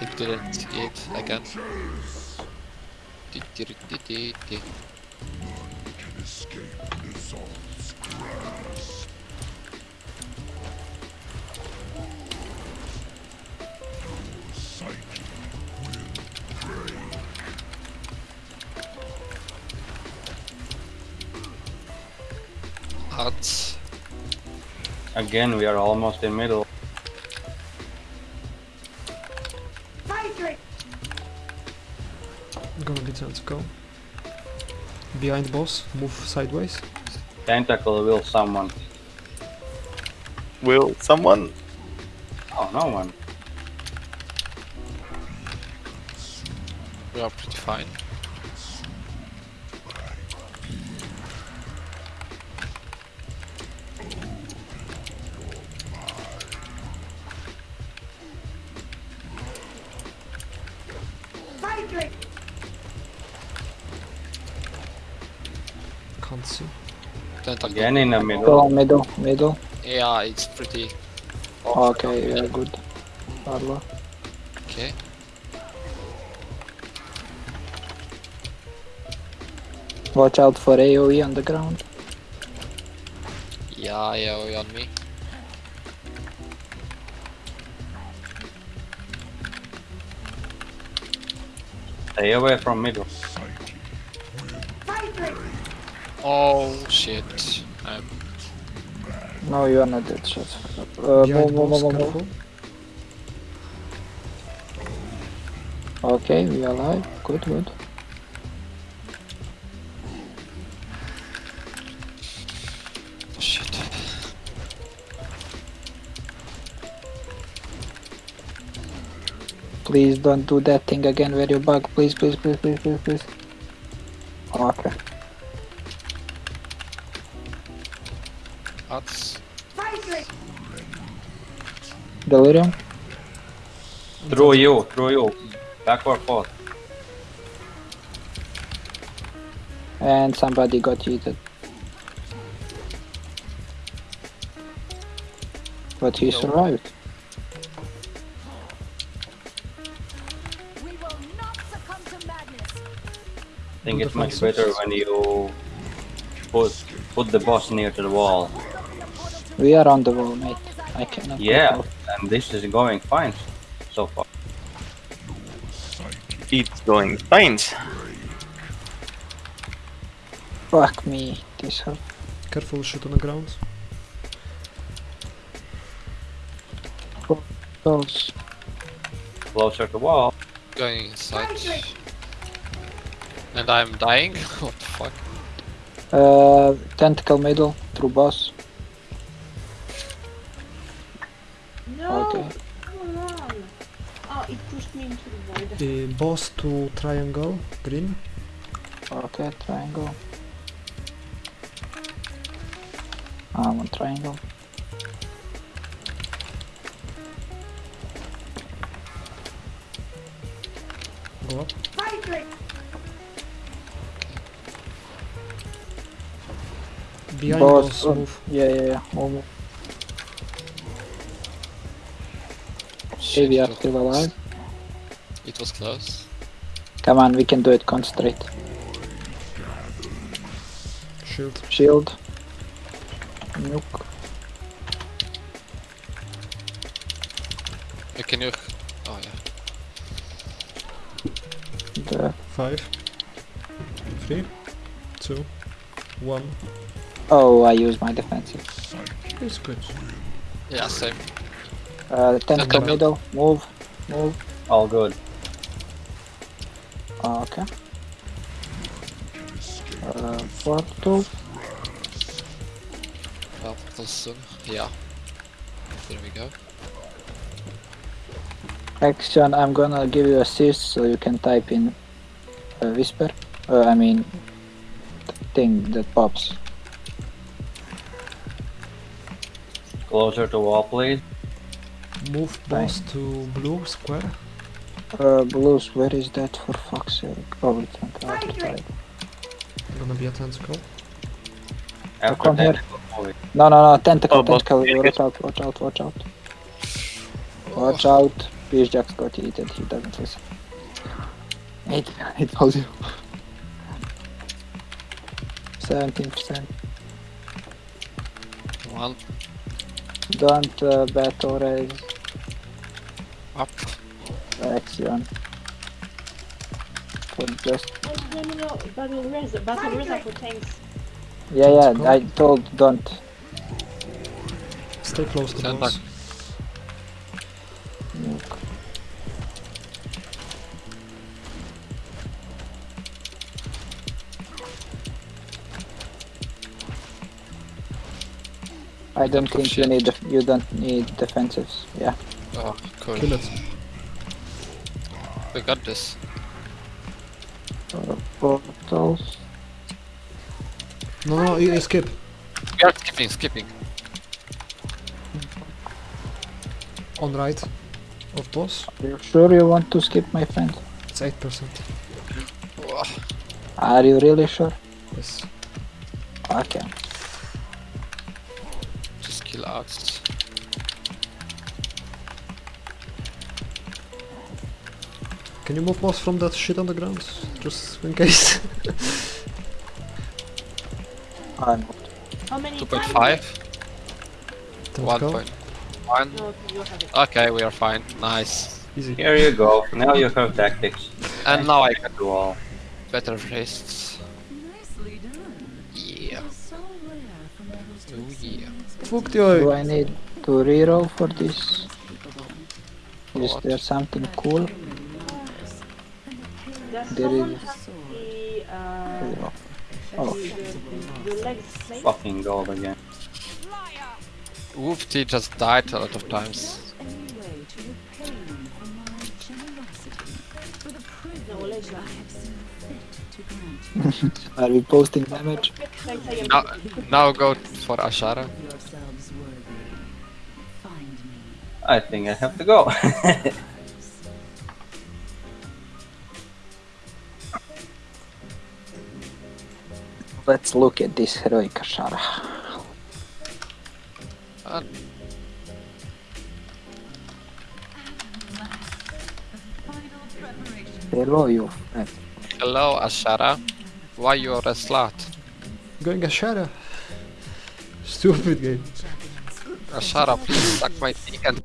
I didn't it again. Again, we are almost in middle. Gonna be time to go. Behind boss, move sideways. Tentacle will someone. Will someone? Oh, no one. We are pretty fine. Can't see. Tentacle. Again in the Go middle. middle, middle. Yeah, it's pretty oh, Okay, yeah, good. Arlo. okay. Watch out for AoE on the ground. Yeah, yeah, on me. Stay away from middle. Oh shit. I'm No, you are not dead. Shut up. Uh, move, move, move, move, move. Okay, we are alive. Good, good. Please don't do that thing again where you bug. Please, please, please, please, please, please. Okay. Hot. Delirium. Through you, through you. Back or forth. And somebody got yeeted. But he No. survived. Think Do it's much better when you put put the boss near to the wall. We are on the wall, mate. I cannot. Yeah, and this is going fine so far. It's going fine. Fuck me. This hurt. Careful, shoot on the ground. Close. Closer to wall. Going inside. And I'm dying? what the fuck? Uh, tentacle middle through boss. No! Okay. Come on! Oh, it pushed me into the void. Uh, boss to triangle, green. Okay, triangle. I'm on triangle. Go up. Behind Boss, boss, oh, move. Yeah, yeah, yeah. Move, move. Okay, Shit, we it are was still close. alive. It was close. Come on, we can do it. Concentrate. Shield. Shield. Nuke. Uh, Can you... Oh yeah. The... Five. Three. Two. One. Oh, I use my defensive. It's good. Yeah, same. Uh, tentacle Tentacle. middle. Move. Move. All good. Okay. Uh, portal. Well, portal soon. Yeah. There we go. Action, I'm gonna give you assist so you can type in uh, whisper. Uh, I mean, thing that pops. Closer to wall, please. Move boss to blue square. Uh, blues, where is that for fuck's sake? Oh, it's on the other side. Gonna be a tentacle. After come here. tentacle, move it. No, no, no, tentacle, Oh, tentacle. yeah, Watch out, watch out, watch out. Watch out. Peace Jax got heated, he doesn't listen. Eight, I told you. 17%. One Don't uh, bet or raise up. Axion. For just no, no, no. Battle Reza. Battle Reza for tanks. yeah, yeah. I told don't. Stay close to Stand boss. Nuke. I don't think you need def- you don't need defensives. Yeah. Oh, cool. Kill it. We got this. Uh, portals. No, no, you you skip. We are skipping, skipping. On right of boss. Are you sure you want to skip, my friend? It's 8%. Are you really sure? Yes. Okay. Just kill us. Can you move boss from that shit on the ground? Just in case. I'm How many? 2.5. Don't go. 1.1. No, you have it. Okay, we are fine. Nice. Easy. Here you go. Now you have tactics. And now I can do all. better wrists. Nicely done. Yeah. So rare for mortals Oh yeah. These Fuck the Do. I need to reroll for this? Is there something cool? Does There someone is- have the, uh, Oh. the, the? Fucking gold again. Woofty just died a lot of times. any to repay you for my generosity, for the No, Are we posting damage? Like, Now, now go for Azshara. yourselves worthy. Find me. I think I have to go. Let's look at this heroic Azshara. Uh, Final. Hello, you friend. Hello Azshara. Why you're a slut? Going Azshara. Stupid game. Ashara, please suck my dick and